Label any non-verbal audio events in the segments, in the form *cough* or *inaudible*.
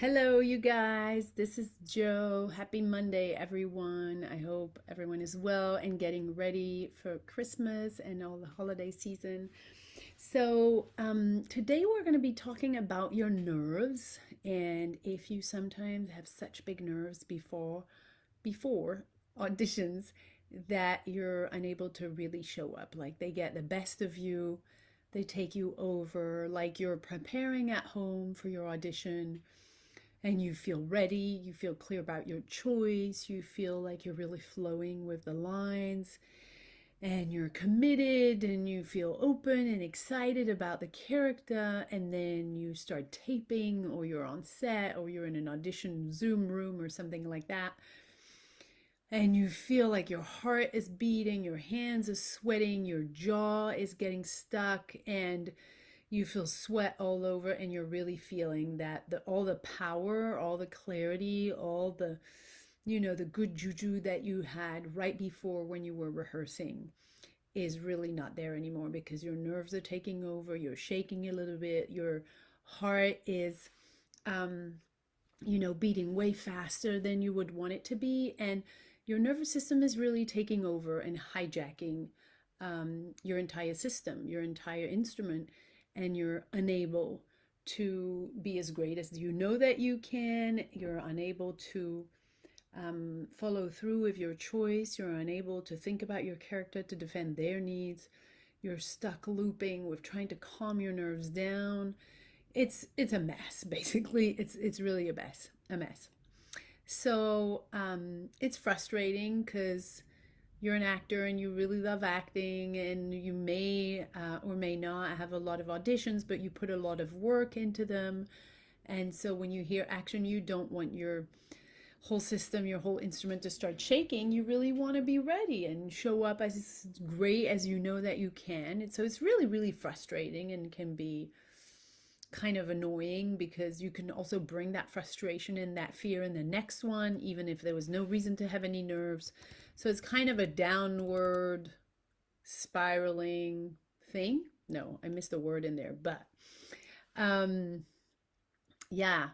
Hello, you guys. This is Joe. Happy Monday, everyone. I hope everyone is well and getting ready for Christmas and all the holiday season. So, um, today we're going to be talking about your nerves and if you sometimes have such big nerves before before auditions that you're unable to really show up. Like they get the best of you, they take you over, like you're preparing at home for your audition and you feel ready, you feel clear about your choice, you feel like you're really flowing with the lines, and you're committed and you feel open and excited about the character, and then you start taping, or you're on set, or you're in an audition Zoom room or something like that. And you feel like your heart is beating, your hands are sweating, your jaw is getting stuck, and you feel sweat all over and you're really feeling that the all the power all the clarity all the you know the good juju that you had right before when you were rehearsing is really not there anymore because your nerves are taking over you're shaking a little bit your heart is um you know beating way faster than you would want it to be and your nervous system is really taking over and hijacking um, your entire system your entire instrument and you're unable to be as great as you know that you can. You're unable to um, follow through with your choice. You're unable to think about your character to defend their needs. You're stuck looping with trying to calm your nerves down. It's it's a mess, *laughs* basically. It's it's really a mess, a mess. So um, it's frustrating because you're an actor and you really love acting and you may uh, or may not have a lot of auditions but you put a lot of work into them. And so when you hear action you don't want your whole system your whole instrument to start shaking. You really want to be ready and show up as great as you know that you can. And so it's really really frustrating and can be kind of annoying because you can also bring that frustration and that fear in the next one, even if there was no reason to have any nerves. So it's kind of a downward spiraling thing. No, I missed a word in there, but um, yeah.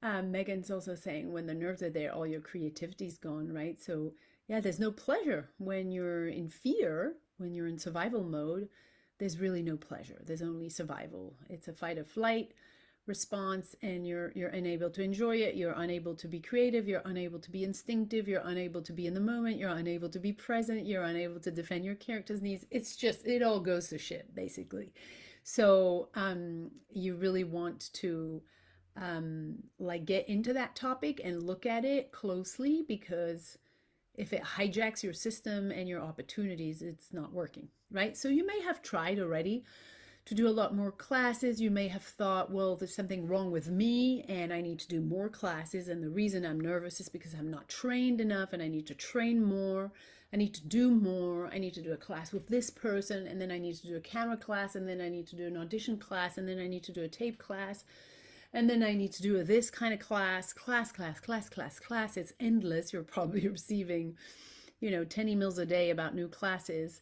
Um, Megan's also saying when the nerves are there, all your creativity's gone, right? So yeah, there's no pleasure when you're in fear, when you're in survival mode there's really no pleasure. There's only survival. It's a fight or flight response and you're you're unable to enjoy it. You're unable to be creative. You're unable to be instinctive. You're unable to be in the moment. You're unable to be present. You're unable to defend your character's needs. It's just it all goes to shit basically. So um you really want to um like get into that topic and look at it closely because if it hijacks your system and your opportunities, it's not working, right? So you may have tried already to do a lot more classes. You may have thought, well, there's something wrong with me and I need to do more classes. And the reason I'm nervous is because I'm not trained enough and I need to train more. I need to do more. I need to do a class with this person and then I need to do a camera class and then I need to do an audition class and then I need to do a tape class and then I need to do a this kind of class, class, class, class, class, class. It's endless. You're probably *laughs* receiving, you know, 10 emails a day about new classes.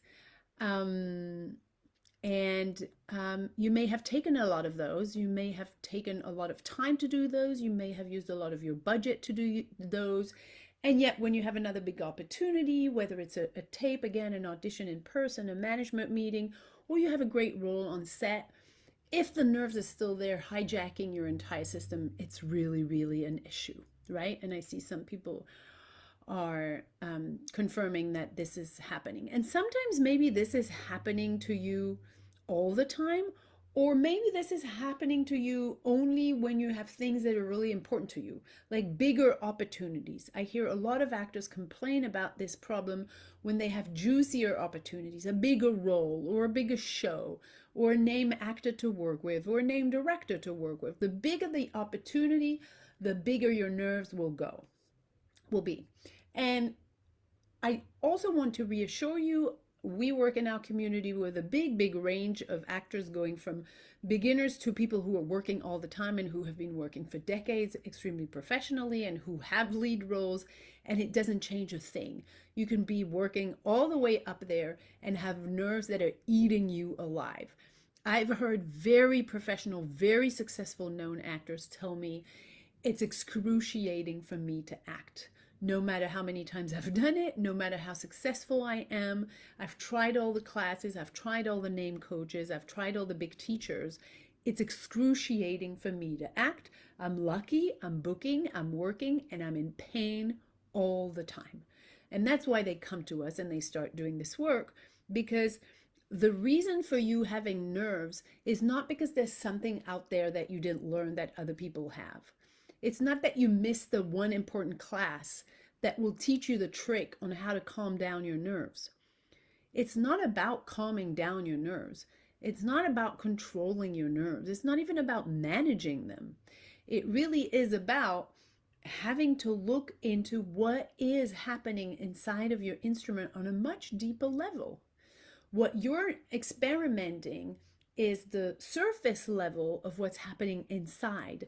Um, and um, you may have taken a lot of those. You may have taken a lot of time to do those. You may have used a lot of your budget to do those. And yet when you have another big opportunity, whether it's a, a tape, again, an audition in person, a management meeting, or you have a great role on set, if the nerves are still there hijacking your entire system, it's really, really an issue, right? And I see some people are um, confirming that this is happening. And sometimes maybe this is happening to you all the time, or maybe this is happening to you only when you have things that are really important to you, like bigger opportunities. I hear a lot of actors complain about this problem when they have juicier opportunities, a bigger role or a bigger show or a name actor to work with or a name director to work with. The bigger the opportunity, the bigger your nerves will go, will be. And I also want to reassure you we work in our community with a big, big range of actors going from beginners to people who are working all the time and who have been working for decades extremely professionally and who have lead roles and it doesn't change a thing. You can be working all the way up there and have nerves that are eating you alive. I've heard very professional, very successful known actors tell me it's excruciating for me to act. No matter how many times I've done it, no matter how successful I am, I've tried all the classes, I've tried all the name coaches, I've tried all the big teachers. It's excruciating for me to act. I'm lucky, I'm booking, I'm working, and I'm in pain all the time. And that's why they come to us and they start doing this work because the reason for you having nerves is not because there's something out there that you didn't learn that other people have. It's not that you miss the one important class that will teach you the trick on how to calm down your nerves. It's not about calming down your nerves. It's not about controlling your nerves. It's not even about managing them. It really is about having to look into what is happening inside of your instrument on a much deeper level. What you're experimenting is the surface level of what's happening inside.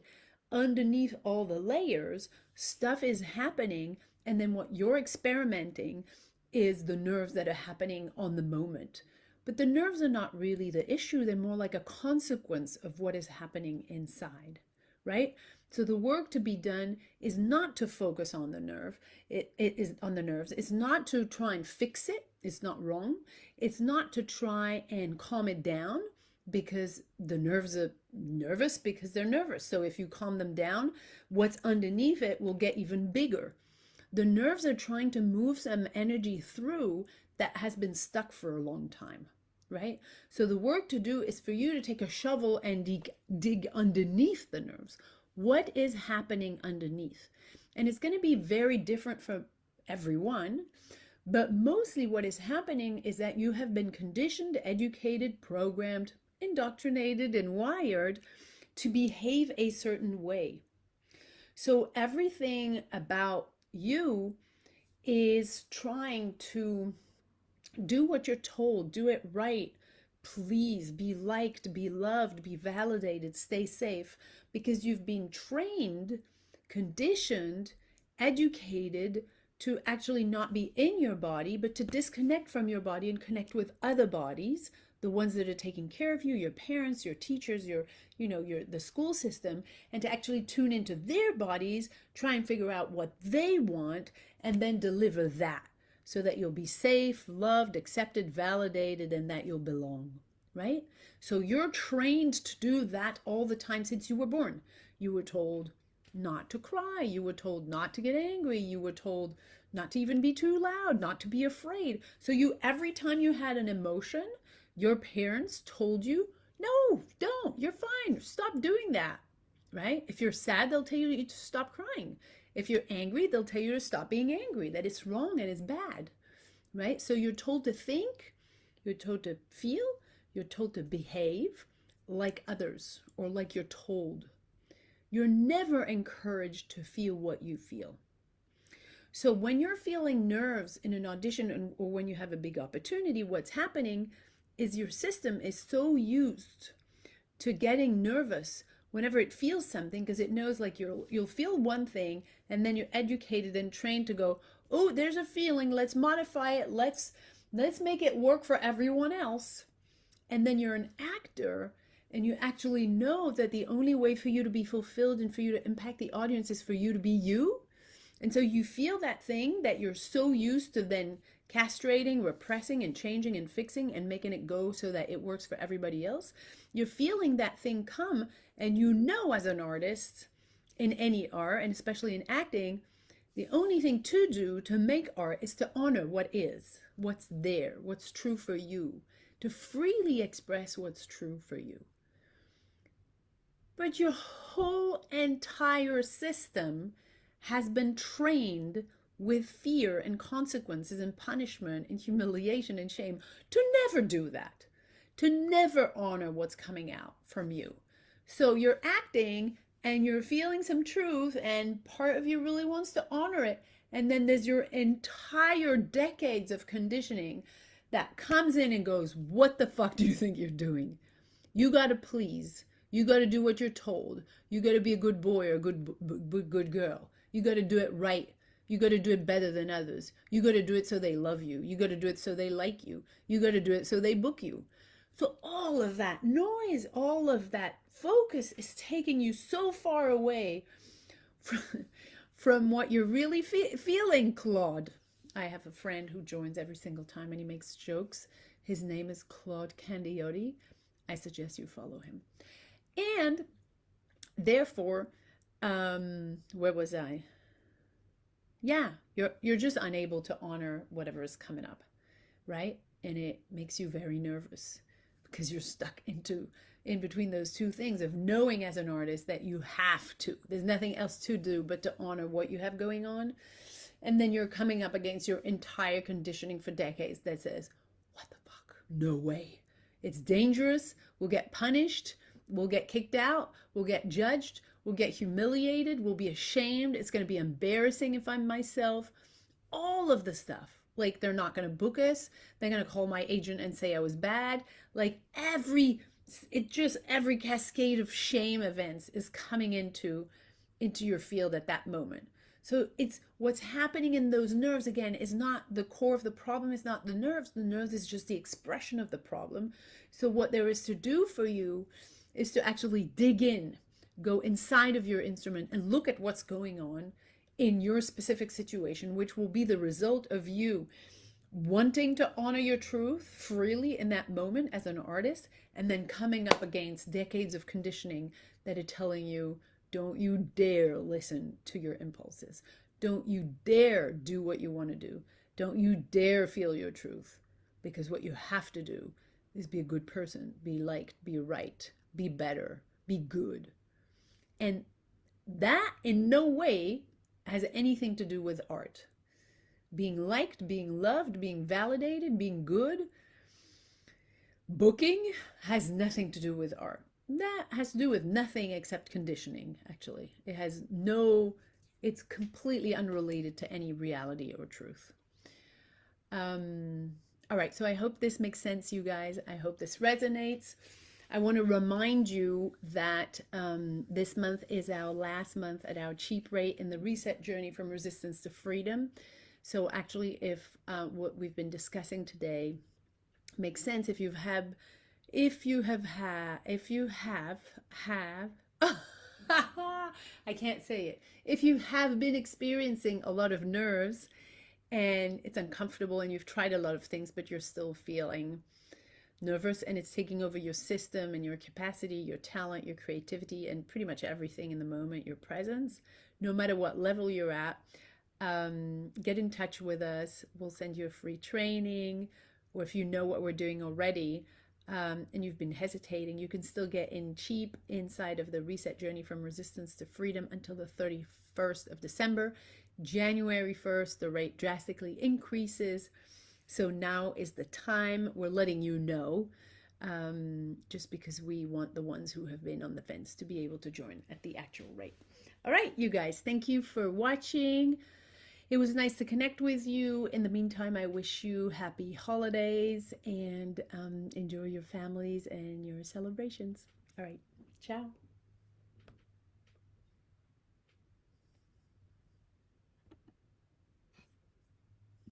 Underneath all the layers, stuff is happening, and then what you're experimenting is the nerves that are happening on the moment. But the nerves are not really the issue, they're more like a consequence of what is happening inside, right? So the work to be done is not to focus on the nerve, it, it is on the nerves. It's not to try and fix it. It's not wrong. It's not to try and calm it down because the nerves are nervous because they're nervous. So if you calm them down, what's underneath it will get even bigger. The nerves are trying to move some energy through that has been stuck for a long time, right? So the work to do is for you to take a shovel and dig, dig underneath the nerves what is happening underneath. And it's going to be very different for everyone. But mostly what is happening is that you have been conditioned, educated, programmed, indoctrinated, and wired to behave a certain way. So everything about you is trying to do what you're told, do it right, please be liked, be loved, be validated, stay safe because you've been trained, conditioned, educated to actually not be in your body, but to disconnect from your body and connect with other bodies, the ones that are taking care of you, your parents, your teachers, your, you know, your the school system, and to actually tune into their bodies, try and figure out what they want, and then deliver that so that you'll be safe, loved, accepted, validated, and that you'll belong right? So you're trained to do that all the time since you were born. You were told not to cry. You were told not to get angry. You were told not to even be too loud, not to be afraid. So you, every time you had an emotion, your parents told you, no, don't, you're fine. Stop doing that, right? If you're sad, they'll tell you to stop crying. If you're angry, they'll tell you to stop being angry, that it's wrong and it's bad, right? So you're told to think, you're told to feel, you're told to behave like others or like you're told. You're never encouraged to feel what you feel. So when you're feeling nerves in an audition or when you have a big opportunity, what's happening is your system is so used to getting nervous whenever it feels something because it knows like you'll you'll feel one thing and then you're educated and trained to go, "Oh, there's a feeling, let's modify it. Let's let's make it work for everyone else." and then you're an actor and you actually know that the only way for you to be fulfilled and for you to impact the audience is for you to be you and so you feel that thing that you're so used to then castrating repressing and changing and fixing and making it go so that it works for everybody else you're feeling that thing come and you know as an artist in any art and especially in acting the only thing to do to make art is to honor what is what's there what's true for you to freely express what's true for you. But your whole entire system has been trained with fear and consequences and punishment and humiliation and shame to never do that, to never honor what's coming out from you. So you're acting and you're feeling some truth and part of you really wants to honor it. And then there's your entire decades of conditioning that comes in and goes, What the fuck do you think you're doing? You got to please. You got to do what you're told. You got to be a good boy or a good, good girl. You got to do it right. You got to do it better than others. You got to do it so they love you. You got to do it so they like you. You got to do it so they book you. So all of that noise, all of that focus is taking you so far away *laughs* from, from what you're really fe- feeling, Claude. I have a friend who joins every single time and he makes jokes. His name is Claude Candiotti. I suggest you follow him. And therefore, um, where was I? Yeah, you're you're just unable to honor whatever is coming up, right? And it makes you very nervous because you're stuck into in between those two things of knowing as an artist that you have to. There's nothing else to do but to honor what you have going on. And then you're coming up against your entire conditioning for decades that says, "What the fuck? No way. It's dangerous. We'll get punished. We'll get kicked out. We'll get judged. We'll get humiliated. We'll be ashamed. It's going to be embarrassing if I'm myself. All of the stuff. Like, they're not going to book us. They're going to call my agent and say I was bad. Like, every, it just, every cascade of shame events is coming into, into your field at that moment. So it's what's happening in those nerves again is not the core of the problem, is not the nerves. The nerves is just the expression of the problem. So what there is to do for you is to actually dig in, go inside of your instrument and look at what's going on in your specific situation, which will be the result of you wanting to honor your truth freely in that moment as an artist, and then coming up against decades of conditioning that are telling you, don't you dare listen to your impulses. Don't you dare do what you want to do. Don't you dare feel your truth. Because what you have to do is be a good person, be liked, be right, be better, be good. And that in no way has anything to do with art. Being liked, being loved, being validated, being good, booking has nothing to do with art. That has to do with nothing except conditioning, actually. It has no, it's completely unrelated to any reality or truth. Um, all right, so I hope this makes sense, you guys. I hope this resonates. I want to remind you that um, this month is our last month at our cheap rate in the reset journey from resistance to freedom. So actually, if uh, what we've been discussing today makes sense, if you've had, if you have had, if you have, have, *laughs* I can't say it. If you have been experiencing a lot of nerves and it's uncomfortable and you've tried a lot of things, but you're still feeling nervous and it's taking over your system and your capacity, your talent, your creativity, and pretty much everything in the moment, your presence, no matter what level you're at, um, get in touch with us. We'll send you a free training, or if you know what we're doing already um, and you've been hesitating, you can still get in cheap inside of the reset journey from resistance to freedom until the 31st of December. January 1st, the rate drastically increases. So now is the time. We're letting you know um, just because we want the ones who have been on the fence to be able to join at the actual rate. All right, you guys, thank you for watching. It was nice to connect with you. In the meantime, I wish you happy holidays and um, enjoy your families and your celebrations. All right, ciao.